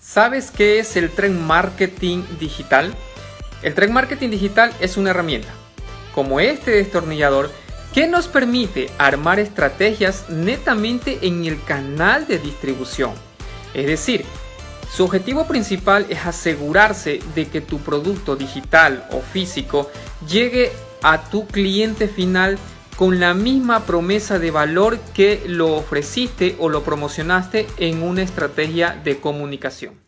¿Sabes qué es el Trend Marketing Digital? El Trend Marketing Digital es una herramienta, como este destornillador, que nos permite armar estrategias netamente en el canal de distribución. Es decir, su objetivo principal es asegurarse de que tu producto digital o físico llegue a tu cliente final con la misma promesa de valor que lo ofreciste o lo promocionaste en una estrategia de comunicación.